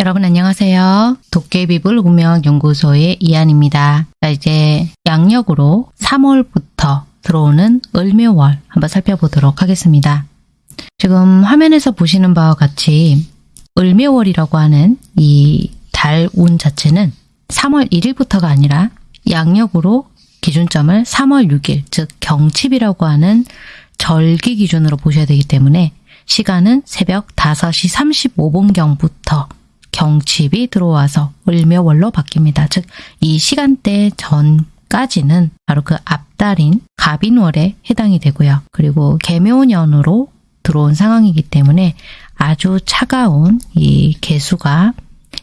여러분 안녕하세요. 도깨비불 운명연구소의 이한입니다. 자 이제 양력으로 3월부터 들어오는 을묘월 한번 살펴보도록 하겠습니다. 지금 화면에서 보시는 바와 같이 을묘월이라고 하는 이 달 운 자체는 3월 1일부터가 아니라 양력으로 기준점을 3월 6일 즉 경칩이라고 하는 절기 기준으로 보셔야 되기 때문에 시간은 새벽 5시 35분경부터 경칩이 들어와서 을묘월로 바뀝니다. 즉 이 시간대 전까지는 바로 그 앞달인 갑인월에 해당이 되고요. 그리고 개묘년으로 들어온 상황이기 때문에 아주 차가운 이 개수가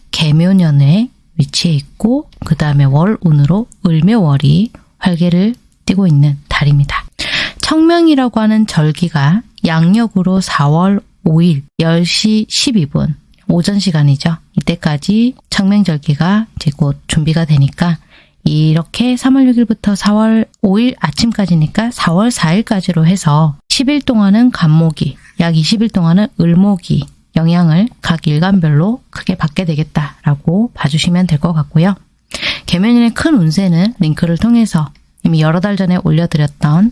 개묘년에 위치해 있고 그 다음에 월운으로 을묘월이 활개를 띠고 있는 달입니다. 청명이라고 하는 절기가 양력으로 4월 5일 10시 12분 오전 시간이죠. 이때까지 청명절기가 이제 곧 준비가 되니까 이렇게 3월 6일부터 4월 5일 아침까지니까 4월 4일까지로 해서 10일 동안은 간목이, 약 20일 동안은 을목이 영향을 각 일간별로 크게 받게 되겠다라고 봐주시면 될 것 같고요. 개면인의 큰 운세는 링크를 통해서 이미 여러 달 전에 올려드렸던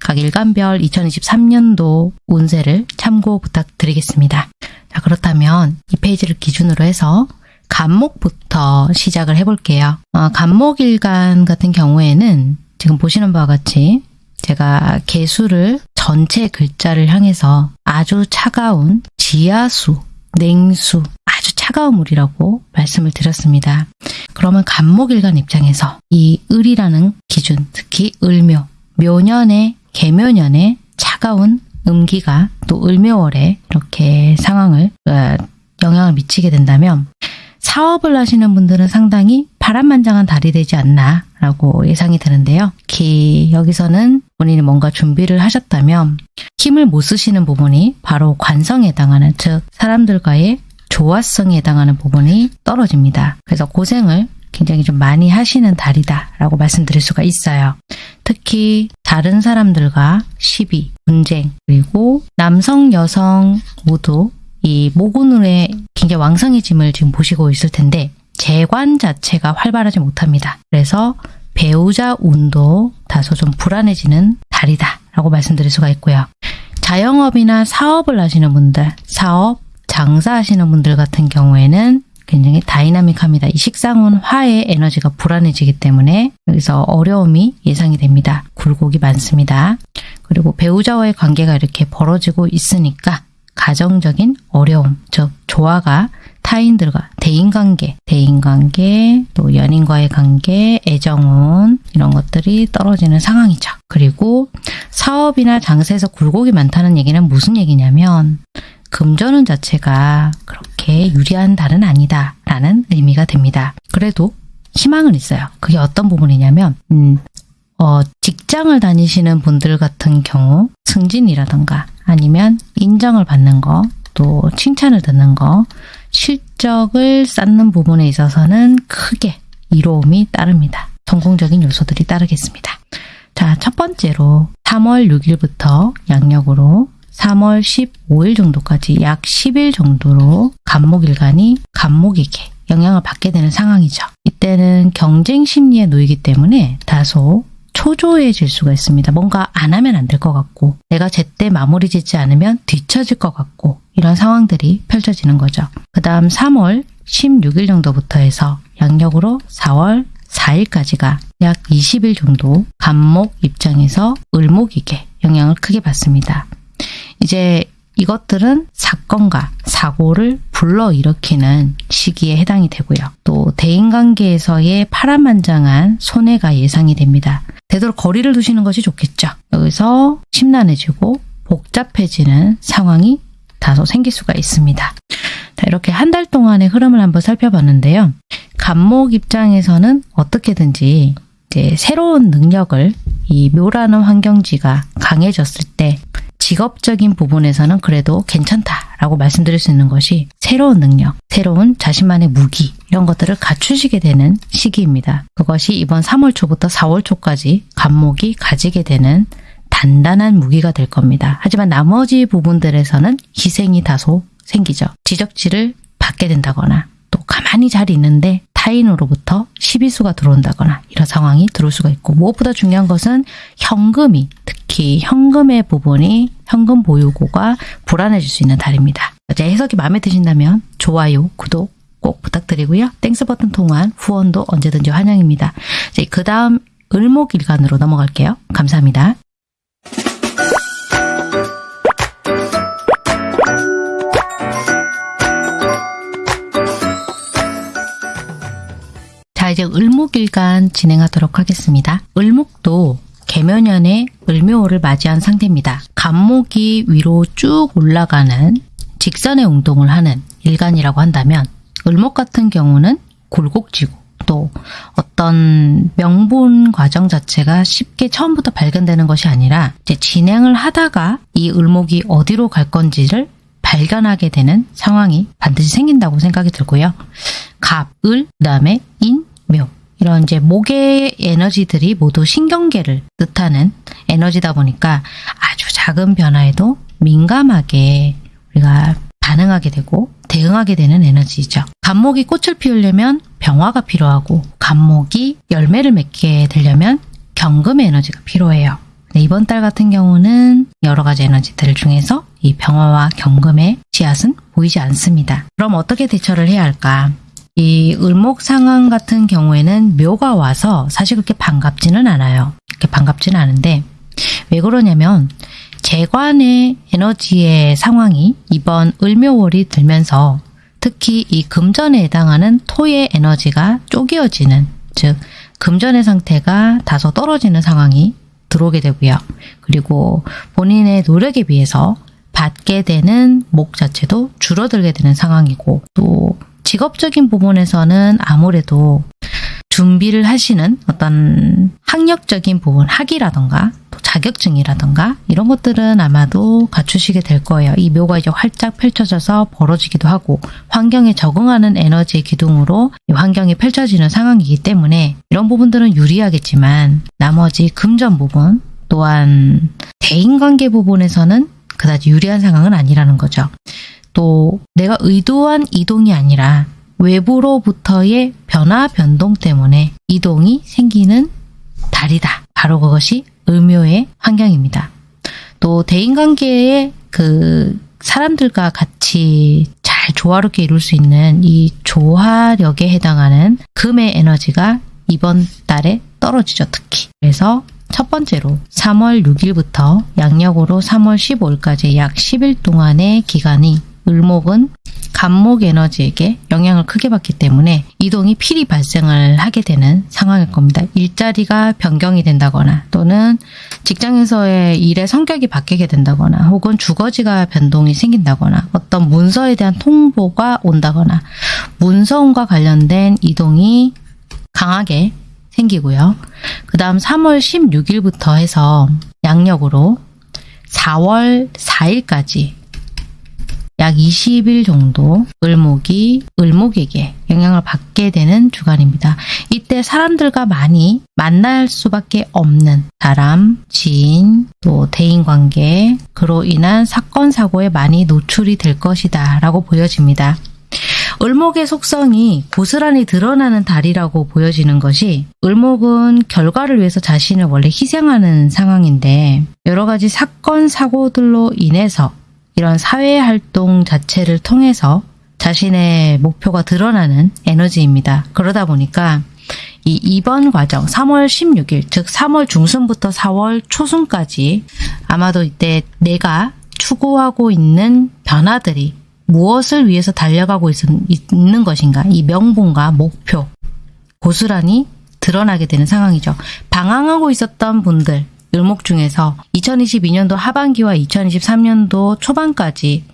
각 일간별 2023년도 운세를 참고 부탁드리겠습니다. 자, 그렇다면 이 페이지를 기준으로 해서 간목부터 시작을 해볼게요. 어, 간목일간 같은 경우에는 지금 보시는 바와 같이 제가 개수를 전체 글자를 향해서 아주 차가운 지하수, 냉수, 아주 차가운 물이라고 말씀을 드렸습니다. 그러면 간목일간 입장에서 이 을이라는 기준, 특히 을묘, 묘년의 개묘년의 차가운 음기가 또 을묘월에 이렇게 상황을 어, 영향을 미치게 된다면 사업을 하시는 분들은 상당히 파란만장한 달이 되지 않나 라고 예상이 드는데요. 특히 여기서는 본인이 뭔가 준비를 하셨다면 힘을 못 쓰시는 부분이 바로 관성에 해당하는 즉 사람들과의 조화성에 해당하는 부분이 떨어집니다. 그래서 고생을 굉장히 좀 많이 하시는 달이다 라고 말씀드릴 수가 있어요. 특히 다른 사람들과 시비, 분쟁, 그리고 남성, 여성 모두 이 모군운의 굉장히 왕성해짐을 지금 보시고 있을 텐데 재관 자체가 활발하지 못합니다. 그래서 배우자 운도 다소 좀 불안해지는 달이다 라고 말씀드릴 수가 있고요. 자영업이나 사업을 하시는 분들, 사업, 장사하시는 분들 같은 경우에는 굉장히 다이나믹합니다. 이 식상운 화의 에너지가 불안해지기 때문에 여기서 어려움이 예상이 됩니다. 굴곡이 많습니다. 그리고 배우자와의 관계가 이렇게 벌어지고 있으니까 가정적인 어려움, 즉 조화가 타인들과 대인관계, 대인관계, 또 연인과의 관계, 애정운 이런 것들이 떨어지는 상황이죠. 그리고 사업이나 장사에서 굴곡이 많다는 얘기는 무슨 얘기냐면 금전운 자체가 그렇게 유리한 달은 아니다 라는 의미가 됩니다. 그래도 희망은 있어요. 그게 어떤 부분이냐면 음, 어, 직장을 다니시는 분들 같은 경우 승진이라던가 아니면 인정을 받는 거, 또 칭찬을 듣는 거, 실적을 쌓는 부분에 있어서는 크게 이로움이 따릅니다. 성공적인 요소들이 따르겠습니다. 자, 첫 번째로 3월 6일부터 양력으로 3월 15일 정도까지 약 10일 정도로 간목일간이 간목에게 영향을 받게 되는 상황이죠. 이때는 경쟁 심리에 놓이기 때문에 다소 초조해질 수가 있습니다. 뭔가 안 하면 안 될 것 같고 내가 제때 마무리 짓지 않으면 뒤처질 것 같고 이런 상황들이 펼쳐지는 거죠. 그 다음 3월 16일 정도부터 해서 양력으로 4월 4일까지가 약 20일 정도 간목 입장에서 을목에게 영향을 크게 받습니다. 이제 이것들은 사건과 사고를 불러일으키는 시기에 해당이 되고요. 또 대인관계에서의 파란만장한 손해가 예상이 됩니다. 되도록 거리를 두시는 것이 좋겠죠. 여기서 심란해지고 복잡해지는 상황이 다소 생길 수가 있습니다. 자, 이렇게 한 달 동안의 흐름을 한번 살펴봤는데요. 간목 입장에서는 어떻게든지 이제 새로운 능력을 이 묘라는 환경지가 강해졌을 때 직업적인 부분에서는 그래도 괜찮다라고 말씀드릴 수 있는 것이 새로운 능력, 새로운 자신만의 무기 이런 것들을 갖추시게 되는 시기입니다. 그것이 이번 3월 초부터 4월 초까지 간목이 가지게 되는 단단한 무기가 될 겁니다. 하지만 나머지 부분들에서는 희생이 다소 생기죠. 지적질을 받게 된다거나 가만히 잘 있는데 타인으로부터 시비수가 들어온다거나 이런 상황이 들어올 수가 있고 무엇보다 중요한 것은 현금이 특히 현금의 부분이 현금 보유고가 불안해질 수 있는 달입니다. 제 해석이 마음에 드신다면 좋아요, 구독 꼭 부탁드리고요. Thanks 버튼 통한 후원도 언제든지 환영입니다. 그 다음 을목일간으로 넘어갈게요. 감사합니다. 자 이제 을목일간 진행하도록 하겠습니다. 을목도 개면연의 을묘호를 맞이한 상태입니다. 간목이 위로 쭉 올라가는 직선의 운동을 하는 일간이라고 한다면 을목 같은 경우는 굴곡지고 또 어떤 명분 과정 자체가 쉽게 처음부터 발견되는 것이 아니라 진행을 하다가 이 을목이 어디로 갈 건지를 발견하게 되는 상황이 반드시 생긴다고 생각이 들고요. 갑, 을, 그 다음에 인, 묘 이런 이제 목의 에너지들이 모두 신경계를 뜻하는 에너지다 보니까 아주 작은 변화에도 민감하게 우리가 반응하게 되고 대응하게 되는 에너지죠. 감목이 꽃을 피우려면 병화가 필요하고 감목이 열매를 맺게 되려면 경금의 에너지가 필요해요. 네, 이번 달 같은 경우는 여러 가지 에너지들 중에서 이 병화와 경금의 씨앗은 보이지 않습니다. 그럼 어떻게 대처를 해야 할까? 이 을목 상황 같은 경우에는 묘가 와서 사실 그렇게 반갑지는 않아요. 그렇게 반갑지는 않은데 왜 그러냐면 재관의 에너지의 상황이 이번 을묘월이 들면서 특히 이 금전에 해당하는 토의 에너지가 쪼개어지는 즉 금전의 상태가 다소 떨어지는 상황이 들어오게 되고요. 그리고 본인의 노력에 비해서 받게 되는 목 자체도 줄어들게 되는 상황이고 또 직업적인 부분에서는 아무래도 준비를 하시는 어떤 학력적인 부분, 학위라던가 또 자격증이라던가 이런 것들은 아마도 갖추시게 될 거예요. 이 묘가 이제 활짝 펼쳐져서 벌어지기도 하고 환경에 적응하는 에너지의 기둥으로 이 환경이 펼쳐지는 상황이기 때문에 이런 부분들은 유리하겠지만 나머지 금전 부분 또한 대인관계 부분에서는 그다지 유리한 상황은 아니라는 거죠. 또 내가 의도한 이동이 아니라 외부로부터의 변화 변동 때문에 이동이 생기는 달이다. 바로 그것이 을묘의 환경입니다. 또 대인관계의 그 사람들과 같이 잘 조화롭게 이룰 수 있는 이 조화력에 해당하는 금의 에너지가 이번 달에 떨어지죠. 특히. 그래서 첫 번째로 3월 6일부터 양력으로 3월 15일까지 약 10일 동안의 기간이 을목은 간목 에너지에게 영향을 크게 받기 때문에 이동이 필히 발생을 하게 되는 상황일 겁니다. 일자리가 변경이 된다거나 또는 직장에서의 일의 성격이 바뀌게 된다거나 혹은 주거지가 변동이 생긴다거나 어떤 문서에 대한 통보가 온다거나 문서운과 관련된 이동이 강하게 생기고요. 그 다음 3월 16일부터 해서 양력으로 4월 4일까지 약 20일 정도 을목이 을목에게 영향을 받게 되는 주간입니다. 이때 사람들과 많이 만날 수밖에 없는 사람, 지인, 또 대인관계, 그로 인한 사건, 사고에 많이 노출이 될 것이다 라고 보여집니다. 을목의 속성이 고스란히 드러나는 달이라고 보여지는 것이 을목은 결과를 위해서 자신을 원래 희생하는 상황인데 여러 가지 사건, 사고들로 인해서 이런 사회활동 자체를 통해서 자신의 목표가 드러나는 에너지입니다. 그러다 보니까 이 이번 과정 3월 16일 즉 3월 중순부터 4월 초순까지 아마도 이때 내가 추구하고 있는 변화들이 무엇을 위해서 달려가고 있, 있는 것인가 이 명분과 목표 고스란히 드러나게 되는 상황이죠. 방황하고 있었던 분들 을목 중에서 2022년도 하반기와 2023년도 초반까지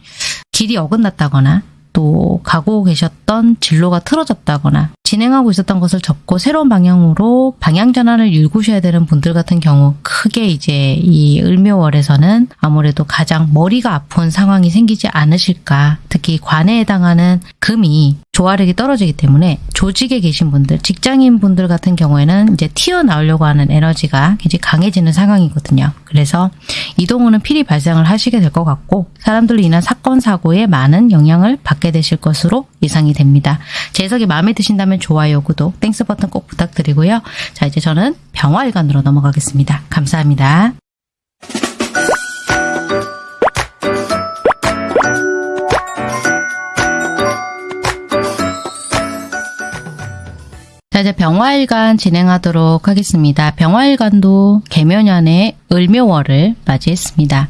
길이 어긋났다거나 또 가고 계셨던 진로가 틀어졌다거나 진행하고 있었던 것을 접고 새로운 방향으로 방향 전환을 일구셔야 되는 분들 같은 경우 크게 이제 이 을묘월에서는 아무래도 가장 머리가 아픈 상황이 생기지 않으실까. 특히 관에 해당하는 금이 조화력이 떨어지기 때문에 조직에 계신 분들 직장인 분들 같은 경우에는 이제 튀어나오려고 하는 에너지가 굉장히 강해지는 상황이거든요. 그래서 이동호는 필히 발생을 하시게 될 것 같고 사람들로 인한 사건 사고에 많은 영향을 받게 되실 것으로 예상이 됩니다. 해석이 마음에 드신다면 좋아요, 구독, Thanks 버튼 꼭 부탁드리고요. 자, 이제 저는 병화일간으로 넘어가겠습니다. 감사합니다. 자, 이제 병화일간 진행하도록 하겠습니다. 병화일간도 개묘년의 을묘월을 맞이했습니다.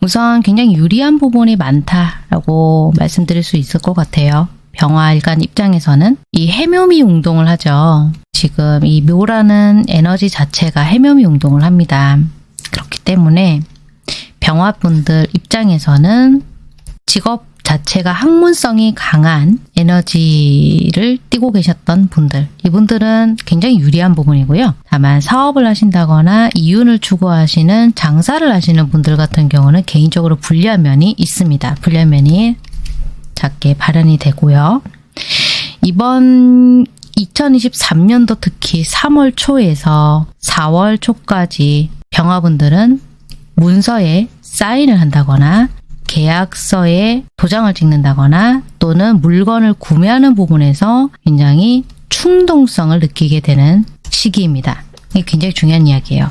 우선 굉장히 유리한 부분이 많다라고 말씀드릴 수 있을 것 같아요. 병화일간 입장에서는 이 해묘미 운동을 하죠. 지금 이 묘라는 에너지 자체가 해묘미 운동을 합니다. 그렇기 때문에 병화분들 입장에서는 직업 자체가 학문성이 강한 에너지를 띠고 계셨던 분들 이분들은 굉장히 유리한 부분이고요. 다만 사업을 하신다거나 이윤을 추구하시는 장사를 하시는 분들 같은 경우는 개인적으로 불리한 면이 있습니다. 불리한 면이 작게 발현이 되고요. 이번 2023년도 특히 3월 초에서 4월 초까지 병화분들은 문서에 사인을 한다거나 계약서에 도장을 찍는다거나 또는 물건을 구매하는 부분에서 굉장히 충동성을 느끼게 되는 시기입니다. 이게 굉장히 중요한 이야기예요.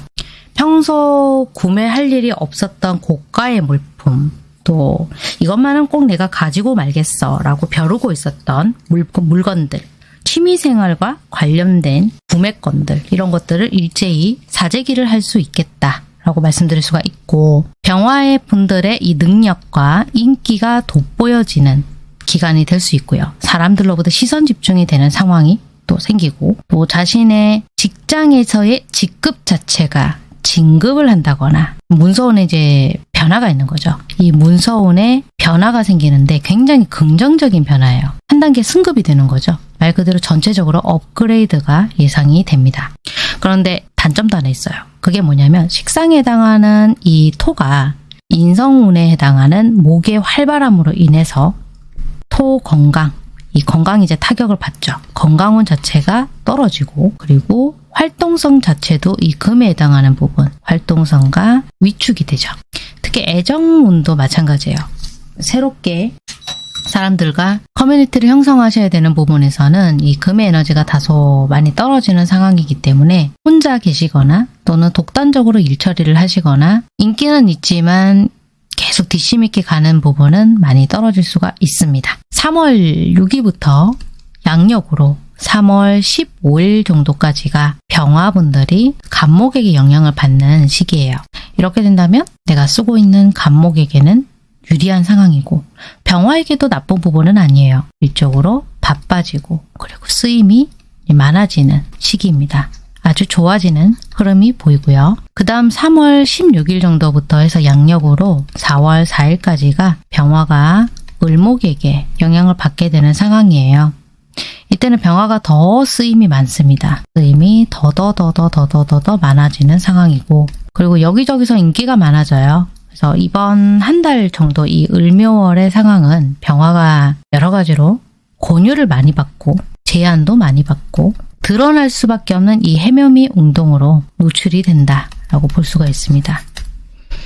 평소 구매할 일이 없었던 고가의 물품, 또 이것만은 꼭 내가 가지고 말겠어 라고 벼르고 있었던 물, 물건들, 취미생활과 관련된 구매건들, 이런 것들을 일제히 사재기를 할 수 있겠다. 라고 말씀드릴 수가 있고 병화의 분들의 이 능력과 인기가 돋보여지는 기간이 될 수 있고요. 사람들로부터 시선 집중이 되는 상황이 또 생기고 또 자신의 직장에서의 직급 자체가 진급을 한다거나 문서원에 이제 변화가 있는 거죠. 이 문서원에 변화가 생기는데 굉장히 긍정적인 변화예요. 한 단계 승급이 되는 거죠. 말 그대로 전체적으로 업그레이드가 예상이 됩니다. 그런데 단점도 하나 있어요. 그게 뭐냐면 식상에 해당하는 이 토가 인성운에 해당하는 목의 활발함으로 인해서 토 건강, 이 건강이 이제 타격을 받죠. 건강운 자체가 떨어지고 그리고 활동성 자체도 이 금에 해당하는 부분 활동성과 위축이 되죠. 특히 애정운도 마찬가지예요. 새롭게 사람들과 커뮤니티를 형성하셔야 되는 부분에서는 이 금의 에너지가 다소 많이 떨어지는 상황이기 때문에 혼자 계시거나 또는 독단적으로 일 처리를 하시거나 인기는 있지만 계속 뒷심 있게 가는 부분은 많이 떨어질 수가 있습니다. 3월 6일부터 양력으로 3월 15일 정도까지가 병화분들이 간목에게 영향을 받는 시기예요. 이렇게 된다면 내가 쓰고 있는 간목에게는 유리한 상황이고 병화에게도 나쁜 부분은 아니에요. 일적으로 바빠지고 그리고 쓰임이 많아지는 시기입니다. 아주 좋아지는 흐름이 보이고요. 그 다음 3월 16일 정도부터 해서 양력으로 4월 4일까지가 병화가 을목에게 영향을 받게 되는 상황이에요. 이때는 병화가 더 쓰임이 많습니다. 쓰임이 더더더더더더더 많아지는 상황이고 그리고 여기저기서 인기가 많아져요. 그래서 이번 한 달 정도 이 을묘월의 상황은 병화가 여러 가지로 권유를 많이 받고 제안도 많이 받고 드러날 수밖에 없는 이 해묘미 운동으로 노출이 된다라고 볼 수가 있습니다.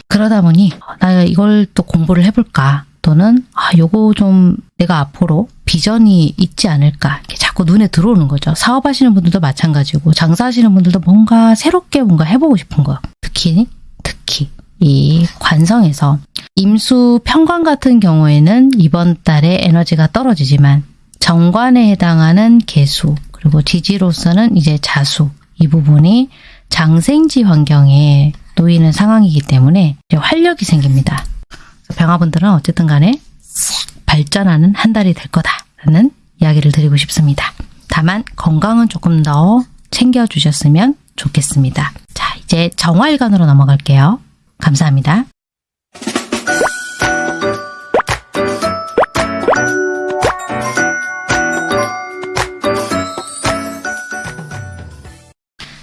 그러다 보니 나 이걸 또 공부를 해볼까 또는 아 요거 좀 내가 앞으로 비전이 있지 않을까 이렇게 자꾸 눈에 들어오는 거죠. 사업하시는 분들도 마찬가지고 장사하시는 분들도 뭔가 새롭게 뭔가 해보고 싶은 거 특히 특히 이 관성에서 임수 평관 같은 경우에는 이번 달에 에너지가 떨어지지만 정관에 해당하는 개수 그리고 지지로서는 이제 자수 이 부분이 장생지 환경에 놓이는 상황이기 때문에 활력이 생깁니다. 병화분들은 어쨌든 간에 발전하는 한 달이 될 거다라는 이야기를 드리고 싶습니다. 다만 건강은 조금 더 챙겨주셨으면 좋겠습니다. 자 이제 정화일간으로 넘어갈게요. 감사합니다.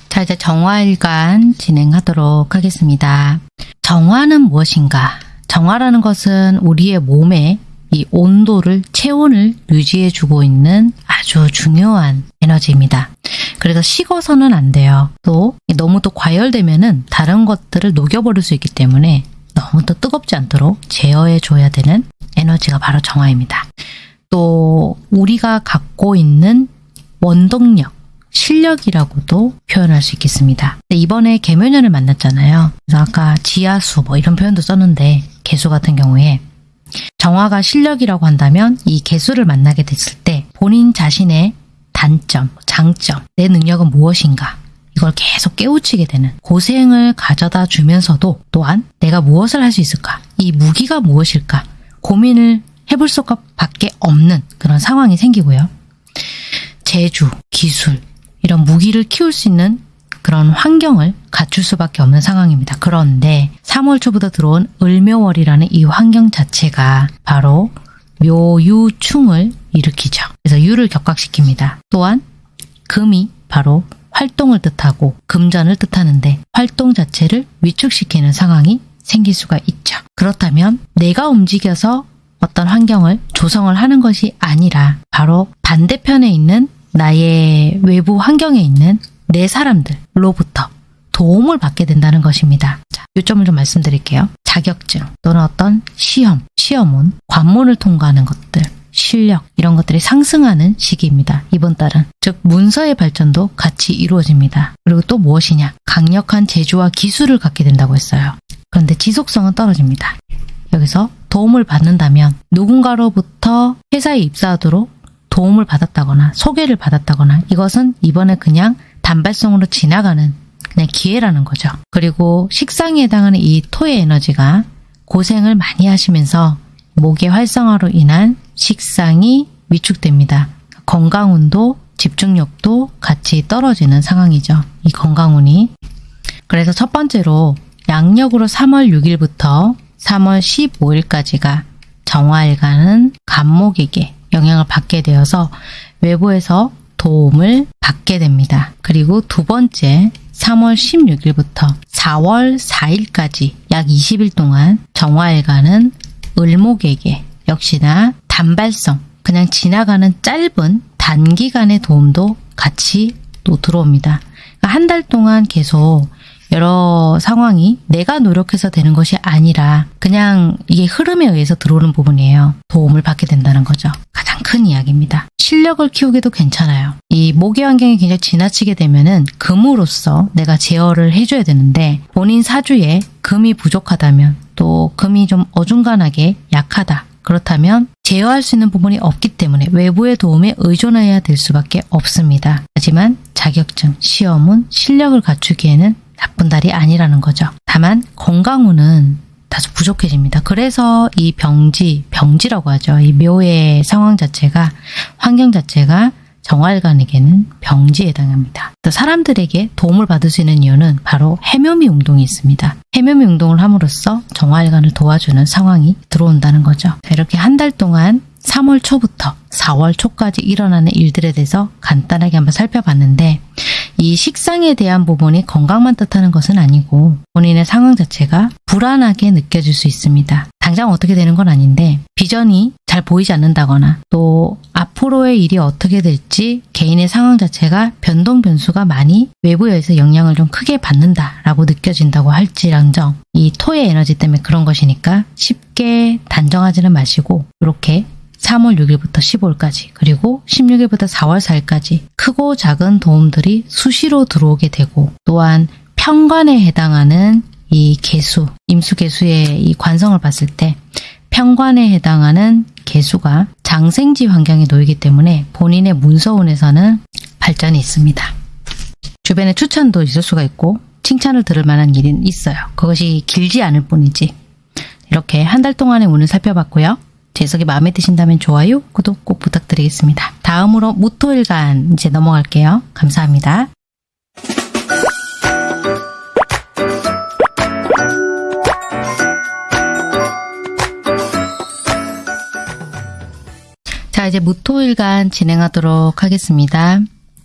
자 이제 정화일간 진행하도록 하겠습니다. 정화는 무엇인가? 정화라는 것은 우리의 몸에 이 온도를 체온을 유지해 주고 있는 아주 중요한 에너지입니다. 그래서 식어서는 안 돼요. 또 너무 또 과열되면은 다른 것들을 녹여버릴 수 있기 때문에 너무 또 뜨겁지 않도록 제어해 줘야 되는 에너지가 바로 정화입니다. 또 우리가 갖고 있는 원동력, 실력이라고도 표현할 수 있겠습니다. 이번에 개묘년을 만났잖아요. 그래서 아까 지하수 뭐 이런 표현도 썼는데 개수 같은 경우에 정화가 실력이라고 한다면 이 개수를 만나게 됐을 때 본인 자신의 단점, 장점, 내 능력은 무엇인가 이걸 계속 깨우치게 되는 고생을 가져다 주면서도 또한 내가 무엇을 할 수 있을까 이 무기가 무엇일까 고민을 해볼 수밖에 없는 그런 상황이 생기고요. 재주, 기술 이런 무기를 키울 수 있는 그런 환경을 갖출 수밖에 없는 상황입니다. 그런데 3월 초부터 들어온 을묘월이라는 이 환경 자체가 바로 묘유충을 일으키죠. 그래서 유를 격각시킵니다. 또한 금이 바로 활동을 뜻하고 금전을 뜻하는데 활동 자체를 위축시키는 상황이 생길 수가 있죠. 그렇다면 내가 움직여서 어떤 환경을 조성을 하는 것이 아니라 바로 반대편에 있는 나의 외부 환경에 있는 내 사람들로부터 도움을 받게 된다는 것입니다. 자, 요점을 좀 말씀드릴게요. 자격증 또는 어떤 시험, 시험은 관문을 통과하는 것들, 실력 이런 것들이 상승하는 시기입니다. 이번 달은 즉 문서의 발전도 같이 이루어집니다. 그리고 또 무엇이냐? 강력한 재주와 기술을 갖게 된다고 했어요. 그런데 지속성은 떨어집니다. 여기서 도움을 받는다면 누군가로부터 회사에 입사하도록 도움을 받았다거나 소개를 받았다거나 이것은 이번에 그냥 단발성으로 지나가는 그냥 기회라는 거죠. 그리고 식상에 해당하는 이 토의 에너지가 고생을 많이 하시면서 목의 활성화로 인한 식상이 위축됩니다. 건강운도 집중력도 같이 떨어지는 상황이죠. 이 건강운이. 그래서 첫 번째로 양력으로 3월 6일부터 3월 15일까지가 정화일간은 간목에게 영향을 받게 되어서 외부에서 도움을 받게 됩니다. 그리고 두 번째 3월 16일부터 4월 4일까지 약 20일 동안 정화일간은 을목에게 역시나 단발성 그냥 지나가는 짧은 단기간의 도움도 같이 또 들어옵니다. 그러니까 한달 동안 계속 여러 상황이 내가 노력해서 되는 것이 아니라 그냥 이게 흐름에 의해서 들어오는 부분이에요. 도움을 받게 된다는 거죠. 가장 큰 이야기입니다. 실력을 키우기도 괜찮아요. 이 모기 환경이 굉장히 지나치게 되면은 금으로서 내가 제어를 해줘야 되는데 본인 사주에 금이 부족하다면 또 금이 좀 어중간하게 약하다. 그렇다면 제어할 수 있는 부분이 없기 때문에 외부의 도움에 의존해야 될 수밖에 없습니다. 하지만 자격증, 시험은 실력을 갖추기에는 나쁜 달이 아니라는 거죠. 다만 건강운은 다소 부족해집니다. 그래서 이 병지, 병지라고 하죠. 이 묘의 상황 자체가 환경 자체가 정활관에게는 병지에 해당합니다. 또 사람들에게 도움을 받을 수 있는 이유는 바로 해묘미 운동이 있습니다. 해묘미 운동을 함으로써 정활관을 도와주는 상황이 들어온다는 거죠. 이렇게 한 달 동안 3월 초부터 4월 초까지 일어나는 일들에 대해서 간단하게 한번 살펴봤는데 이 식상에 대한 부분이 건강만 뜻하는 것은 아니고 본인의 상황 자체가 불안하게 느껴질 수 있습니다. 당장 어떻게 되는 건 아닌데 비전이 잘 보이지 않는다거나 또 앞으로의 일이 어떻게 될지 개인의 상황 자체가 변동 변수가 많이 외부에서 영향을 좀 크게 받는다라고 느껴진다고 할지랑정 이 토의 에너지 때문에 그런 것이니까 쉽게 단정하지는 마시고 이렇게 3월 6일부터 15일까지 그리고 16일부터 4월 4일까지 크고 작은 도움들이 수시로 들어오게 되고 또한 평관에 해당하는 이 개수, 임수 개수의 이 관성을 봤을 때 평관에 해당하는 개수가 장생지 환경에 놓이기 때문에 본인의 문서운에서는 발전이 있습니다. 주변에 추천도 있을 수가 있고 칭찬을 들을 만한 일은 있어요. 그것이 길지 않을 뿐이지. 이렇게 한 달 동안의 운을 살펴봤고요. 제 해석이 마음에 드신다면 좋아요, 구독 꼭 부탁드리겠습니다. 다음으로 무토일간 이제 넘어갈게요. 감사합니다. 자 이제 무토일간 진행하도록 하겠습니다.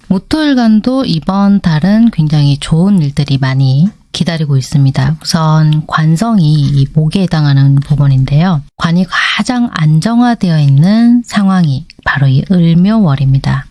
무토일간도 이번 달은 굉장히 좋은 일들이 많이 기다리고 있습니다. 우선 관성이 이 목에 해당하는 부분인데요. 관이 가장 안정화되어 있는 상황이 바로 이 을묘월입니다.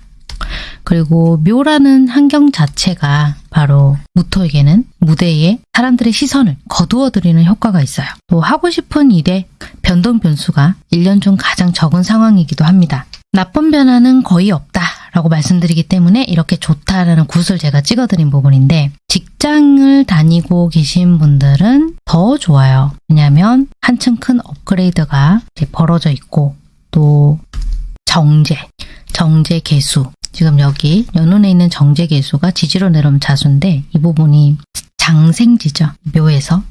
그리고 묘라는 환경 자체가 바로 무토에게는 무대에 사람들의 시선을 거두어들이는 효과가 있어요. 또 하고 싶은 일에 변동 변수가 1년 중 가장 적은 상황이기도 합니다. 나쁜 변화는 거의 없다 라고 말씀드리기 때문에 이렇게 좋다라는 굿을 제가 찍어드린 부분인데 직장을 다니고 계신 분들은 더 좋아요. 왜냐하면 한층 큰 업그레이드가 벌어져 있고 또 정제, 정제 개수 지금 여기 연운에 있는 정제 개수가 지지로 내려오면 자수인데 이 부분이 장생지죠. 묘에서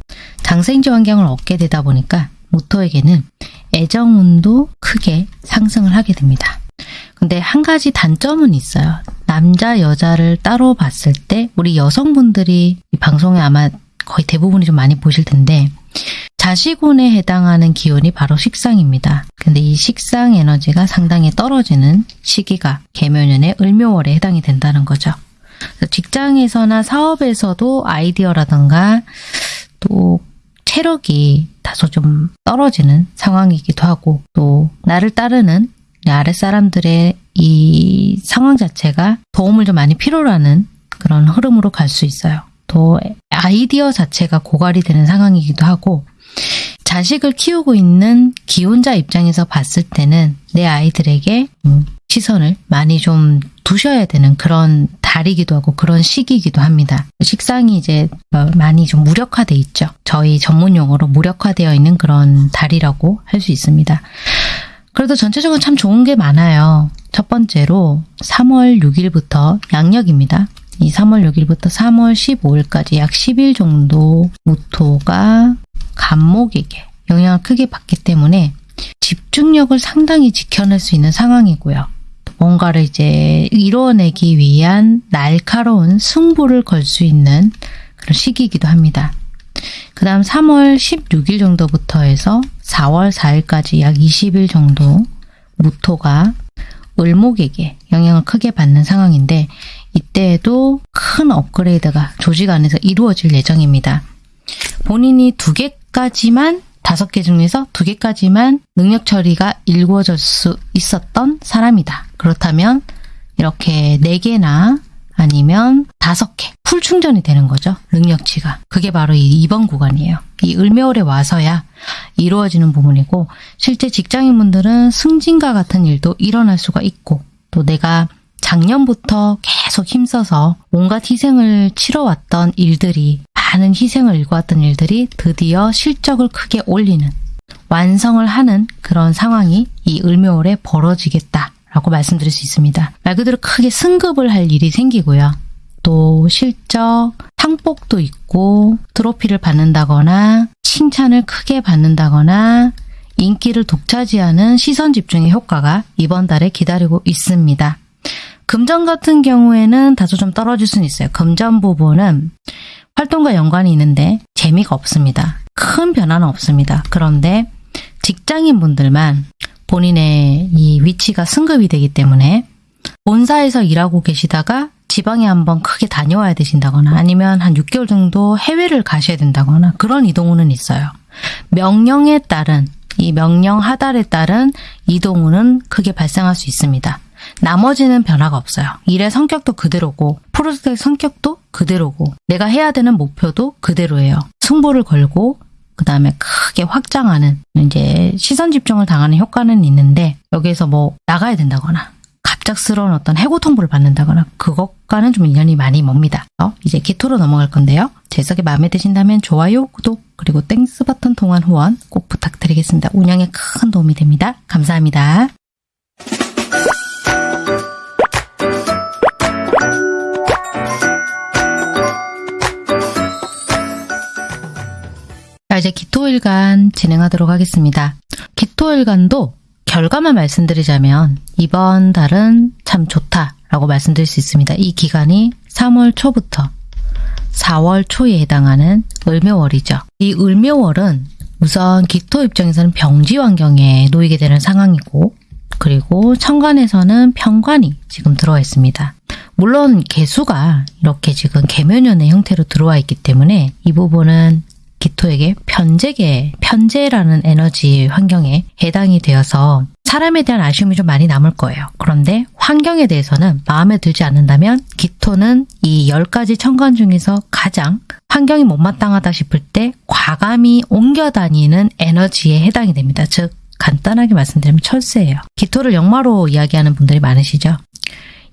장생지 환경을 얻게 되다 보니까 모토에게는 애정운도 크게 상승을 하게 됩니다. 근데 한 가지 단점은 있어요. 남자, 여자를 따로 봤을 때 우리 여성분들이 이 방송에 아마 거의 대부분이 좀 많이 보실 텐데 자식운에 해당하는 기운이 바로 식상입니다. 근데 이 식상 에너지가 상당히 떨어지는 시기가 개묘년의 을묘월에 해당이 된다는 거죠. 직장에서나 사업에서도 아이디어라든가 또 체력이 다소 좀 떨어지는 상황이기도 하고 또 나를 따르는 아랫사람들의 이 상황 자체가 도움을 좀 많이 필요로 하는 그런 흐름으로 갈 수 있어요. 또 아이디어 자체가 고갈이 되는 상황이기도 하고 자식을 키우고 있는 기혼자 입장에서 봤을 때는 내 아이들에게 음, 시선을 많이 좀 두셔야 되는 그런 달이기도 하고 그런 시기이기도 합니다. 식상이 이제 어, 많이 좀 무력화돼 있죠. 저희 전문 용어로 무력화되어 있는 그런 달이라고 할 수 있습니다. 그래도 전체적으로 참 좋은 게 많아요. 첫 번째로 3월 6일부터 양력입니다. 이 3월 6일부터 3월 15일까지 약 10일 정도 무토가 간목에게 영향을 크게 받기 때문에 집중력을 상당히 지켜낼 수 있는 상황이고요. 뭔가를 이제 이뤄내기 위한 날카로운 승부를 걸 수 있는 그런 시기이기도 합니다. 그 다음 3월 16일 정도부터 해서 4월 4일까지 약 20일 정도 무토가 을목에게 영향을 크게 받는 상황인데 이때에도 큰 업그레이드가 조직 안에서 이루어질 예정입니다. 본인이 두 개까지만 다섯 개 중에서 두 개까지만 능력 처리가 이루어질 수 있었던 사람이다. 그렇다면 이렇게 네 개나 아니면 다섯 개 풀 충전이 되는 거죠. 능력치가. 그게 바로 이 2번 구간이에요. 이 을매월에 와서야 이루어지는 부분이고 실제 직장인분들은 승진과 같은 일도 일어날 수가 있고 또 내가 작년부터 계속 힘써서 온갖 희생을 치러왔던 일들이 많은 희생을 일궈왔던 일들이 드디어 실적을 크게 올리는 완성을 하는 그런 상황이 이 을묘월에 벌어지겠다. 라고 말씀드릴 수 있습니다. 말 그대로 크게 승급을 할 일이 생기고요. 또 실적, 상복도 있고 트로피를 받는다거나 칭찬을 크게 받는다거나 인기를 독차지하는 시선 집중의 효과가 이번 달에 기다리고 있습니다. 금전 같은 경우에는 다소 좀 떨어질 수는 있어요. 금전 부분은 활동과 연관이 있는데 재미가 없습니다. 큰 변화는 없습니다. 그런데 직장인 분들만 본인의 이 위치가 승급이 되기 때문에 본사에서 일하고 계시다가 지방에 한번 크게 다녀와야 되신다거나 아니면 한 6개월 정도 해외를 가셔야 된다거나 그런 이동우는 있어요. 명령에 따른 이 명령 하달에 따른 이동우는 크게 발생할 수 있습니다. 나머지는 변화가 없어요. 일의 성격도 그대로고 프로젝트의 성격도 그대로고 내가 해야 되는 목표도 그대로예요. 승부를 걸고 그 다음에 크게 확장하는 이제 시선 집중을 당하는 효과는 있는데 여기에서 뭐 나가야 된다거나 갑작스러운 어떤 해고 통보를 받는다거나 그것과는 좀 인연이 많이 멉니다. 어? 이제 기토로 넘어갈 건데요. 해석이 마음에 드신다면 좋아요, 구독, 그리고 Thanks 버튼 통한 후원 꼭 부탁드리겠습니다. 운영에 큰 도움이 됩니다. 감사합니다. 기토일간 진행하도록 하겠습니다. 기토일간도 결과만 말씀드리자면 이번 달은 참 좋다라고 말씀드릴 수 있습니다. 이 기간이 3월 초부터 4월 초에 해당하는 을묘월이죠. 이 을묘월은 우선 기토 입장에서는 병지 환경에 놓이게 되는 상황이고 그리고 천간에서는 편관이 지금 들어와 있습니다. 물론 개수가 이렇게 지금 개묘년의 형태로 들어와 있기 때문에 이 부분은 기토에게 편재계, 편재라는 에너지 환경에 해당이 되어서 사람에 대한 아쉬움이 좀 많이 남을 거예요. 그런데 환경에 대해서는 마음에 들지 않는다면 기토는 이 10가지 천간 중에서 가장 환경이 못마땅하다 싶을 때 과감히 옮겨 다니는 에너지에 해당이 됩니다. 즉 간단하게 말씀드리면 철새예요. 기토를 역마로 이야기하는 분들이 많으시죠.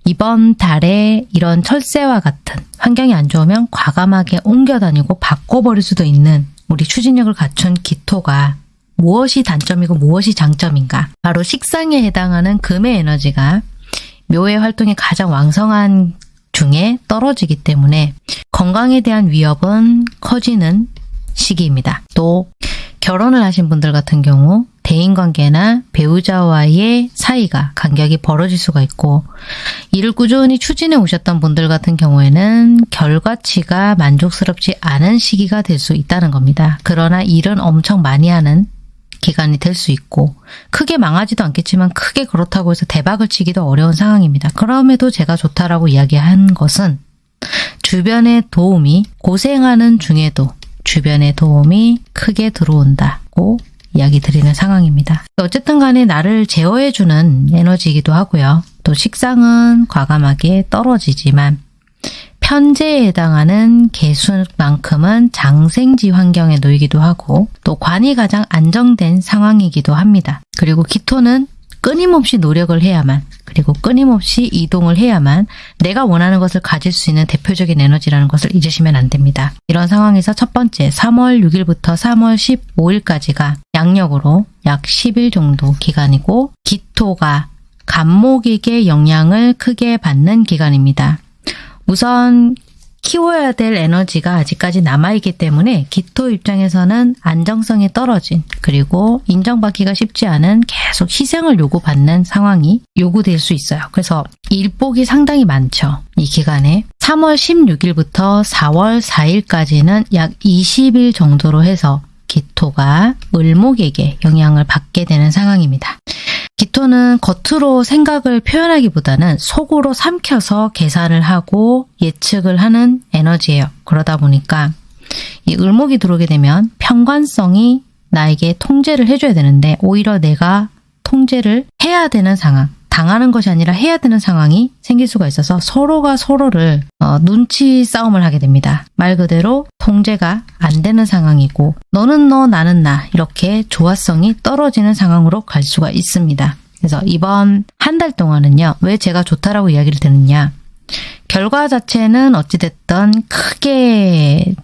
이번 달에 이런 철새와 같은 환경이 안 좋으면 과감하게 옮겨 다니고 바꿔버릴 수도 있는 우리 추진력을 갖춘 기토가 무엇이 단점이고 무엇이 장점인가? 바로 식상에 해당하는 금의 에너지가 묘의 활동이 가장 왕성한 중에 떨어지기 때문에 건강에 대한 위협은 커지는 시기입니다. 또 결혼을 하신 분들 같은 경우 대인관계나 배우자와의 사이가 간격이 벌어질 수가 있고 이를 꾸준히 추진해 오셨던 분들 같은 경우에는 결과치가 만족스럽지 않은 시기가 될 수 있다는 겁니다. 그러나 일은 엄청 많이 하는 기간이 될 수 있고 크게 망하지도 않겠지만 크게 그렇다고 해서 대박을 치기도 어려운 상황입니다. 그럼에도 제가 좋다라고 이야기한 것은 주변의 도움이 고생하는 중에도 주변의 도움이 크게 들어온다고 이야기 드리는 상황입니다. 어쨌든 간에 나를 제어해주는 에너지이기도 하고요. 또 식상은 과감하게 떨어지지만 편제에 해당하는 개수만큼은 장생지 환경에 놓이기도 하고 또 관이 가장 안정된 상황이기도 합니다. 그리고 기토는 끊임없이 노력을 해야만 그리고 끊임없이 이동을 해야만 내가 원하는 것을 가질 수 있는 대표적인 에너지라는 것을 잊으시면 안 됩니다. 이런 상황에서 첫 번째 3월 6일부터 3월 15일까지가 양력으로 약 10일 정도 기간이고 기토가 간목에게 영향을 크게 받는 기간입니다. 우선 키워야 될 에너지가 아직까지 남아있기 때문에 기토 입장에서는 안정성이 떨어진 그리고 인정받기가 쉽지 않은 계속 희생을 요구받는 상황이 요구될 수 있어요. 그래서 일복이 상당히 많죠. 이 기간에 3월 16일부터 4월 4일까지는 약 20일 정도로 해서 기토가 을목에게 영향을 받게 되는 상황입니다. 기토는 겉으로 생각을 표현하기보다는 속으로 삼켜서 계산을 하고 예측을 하는 에너지예요. 그러다 보니까 이 을목이 들어오게 되면 평관성이 나에게 통제를 해줘야 되는데 오히려 내가 통제를 해야 되는 상황 당하는 것이 아니라 해야 되는 상황이 생길 수가 있어서 서로가 서로를 어, 눈치 싸움을 하게 됩니다. 말 그대로 통제가 안 되는 상황이고 너는 너 나는 나 이렇게 조화성이 떨어지는 상황으로 갈 수가 있습니다. 그래서 이번 한 달 동안은요. 왜 제가 좋다라고 이야기를 드느냐 결과 자체는 어찌됐든 크게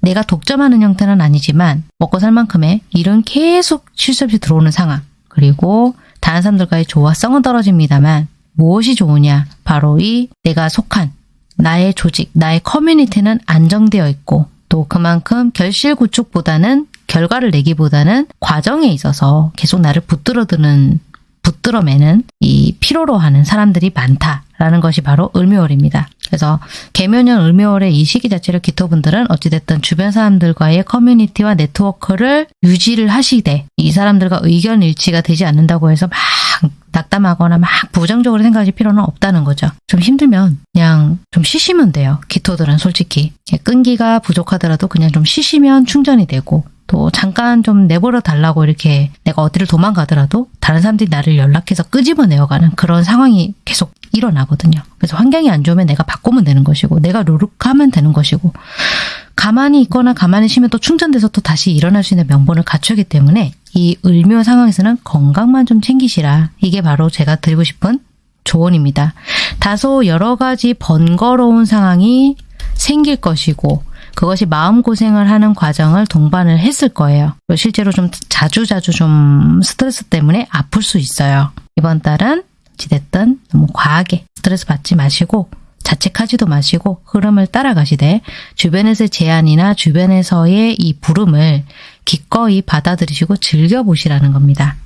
내가 독점하는 형태는 아니지만 먹고 살 만큼의 일은 계속 실수 없이 들어오는 상황 그리고 다른 사람들과의 조화성은 떨어집니다만 무엇이 좋으냐? 바로 이 내가 속한 나의 조직, 나의 커뮤니티는 안정되어 있고 또 그만큼 결실 구축보다는 결과를 내기보다는 과정에 있어서 계속 나를 붙들어드는 붙들어매는 이 피로로 하는 사람들이 많다라는 것이 바로 을묘월입니다. 그래서 개묘년 을묘월의 이 시기 자체를 기토분들은 어찌됐든 주변 사람들과의 커뮤니티와 네트워크를 유지를 하시되 이 사람들과 의견 일치가 되지 않는다고 해서 막 낙담하거나 막 부정적으로 생각하실 필요는 없다는 거죠. 좀 힘들면 그냥 좀 쉬시면 돼요. 기토들은 솔직히. 끈기가 부족하더라도 그냥 좀 쉬시면 충전이 되고 또 잠깐 좀 내버려 달라고 이렇게 내가 어디를 도망가더라도 다른 사람들이 나를 연락해서 끄집어내어가는 그런 상황이 계속 일어나거든요. 그래서 환경이 안 좋으면 내가 바꾸면 되는 것이고 내가 노력하면 되는 것이고 가만히 있거나 가만히 쉬면 또 충전돼서 또 다시 일어날 수 있는 명분을 갖추기 때문에 이 을묘 상황에서는 건강만 좀 챙기시라. 이게 바로 제가 드리고 싶은 조언입니다. 다소 여러 가지 번거로운 상황이 생길 것이고 그것이 마음고생을 하는 과정을 동반을 했을 거예요. 실제로 좀 자주자주 좀 스트레스 때문에 아플 수 있어요. 이번 달은 어찌됐든 너무 과하게 스트레스 받지 마시고 자책하지도 마시고 흐름을 따라가시되 주변에서의 제안이나 주변에서의 이 부름을 기꺼이 받아들이시고 즐겨보시라는 겁니다.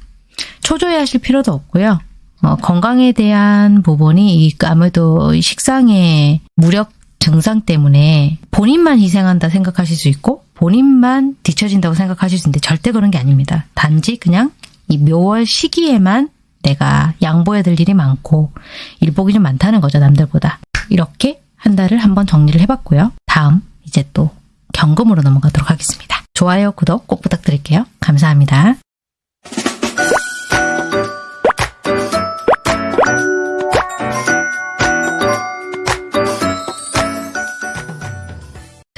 초조해하실 필요도 없고요. 어, 건강에 대한 부분이 아무래도 식상의 무력 증상 때문에 본인만 희생한다 생각하실 수 있고 본인만 뒤처진다고 생각하실 수 있는데 절대 그런 게 아닙니다. 단지 그냥 이 묘월 시기에만 내가 양보해야 될 일이 많고 일복이 좀 많다는 거죠. 남들보다. 이렇게 한 달을 한번 정리를 해봤고요. 다음 이제 또 경금으로 넘어가도록 하겠습니다. 좋아요, 구독 꼭 부탁드릴게요. 감사합니다.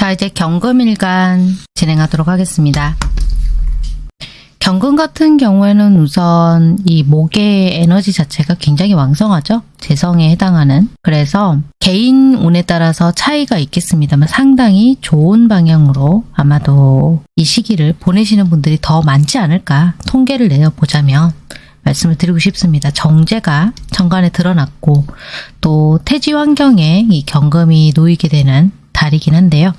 자, 이제 경금일간 진행하도록 하겠습니다. 경금 같은 경우에는 우선 이 목의 에너지 자체가 굉장히 왕성하죠. 재성에 해당하는. 그래서 개인 운에 따라서 차이가 있겠습니다만 상당히 좋은 방향으로 아마도 이 시기를 보내시는 분들이 더 많지 않을까 통계를 내어보자면 말씀을 드리고 싶습니다. 정제가 천간에 드러났고 또 태지 환경에 이 경금이 놓이게 되는 달이긴 한데요.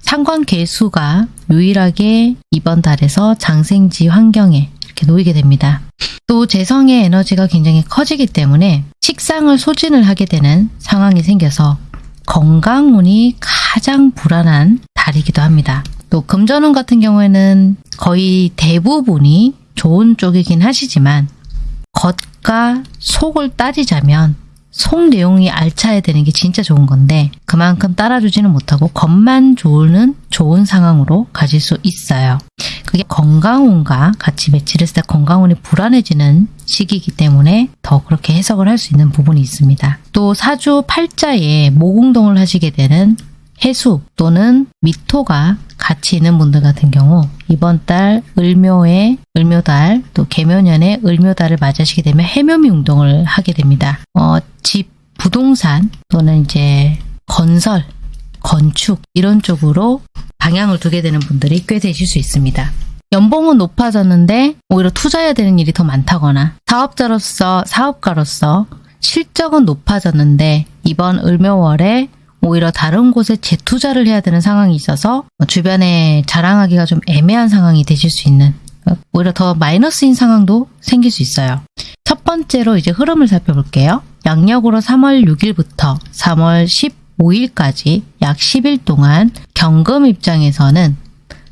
상관 개수가 유일하게 이번 달에서 장생지 환경에 이렇게 놓이게 됩니다. 또 재성의 에너지가 굉장히 커지기 때문에 식상을 소진을 하게 되는 상황이 생겨서 건강운이 가장 불안한 달이기도 합니다. 또 금전운 같은 경우에는 거의 대부분이 좋은 쪽이긴 하시지만 겉과 속을 따지자면 속 내용이 알차야 되는 게 진짜 좋은 건데 그만큼 따라주지는 못하고 겉만 좋은 좋은 상황으로 가질 수 있어요. 그게 건강운과 같이 매치를 했을 때 건강운이 불안해지는 시기이기 때문에 더 그렇게 해석을 할 수 있는 부분이 있습니다. 또 사주 팔자에 모공동을 하시게 되는 해수 또는 미토가 같이 있는 분들 같은 경우 이번 달 을묘에 을묘달 또 개묘년에 을묘달을 맞으시게 되면 해묘미 운동을 하게 됩니다. 어, 집, 부동산 또는 이제 건설, 건축 이런 쪽으로 방향을 두게 되는 분들이 꽤 되실 수 있습니다. 연봉은 높아졌는데 오히려 투자해야 되는 일이 더 많다거나 사업자로서 사업가로서 실적은 높아졌는데 이번 을묘월에 오히려 다른 곳에 재투자를 해야 되는 상황이 있어서 주변에 자랑하기가 좀 애매한 상황이 되실 수 있는 오히려 더 마이너스인 상황도 생길 수 있어요. 첫 번째로 이제 흐름을 살펴볼게요. 양력으로 3월 6일부터 3월 15일까지 약 10일 동안 경금 입장에서는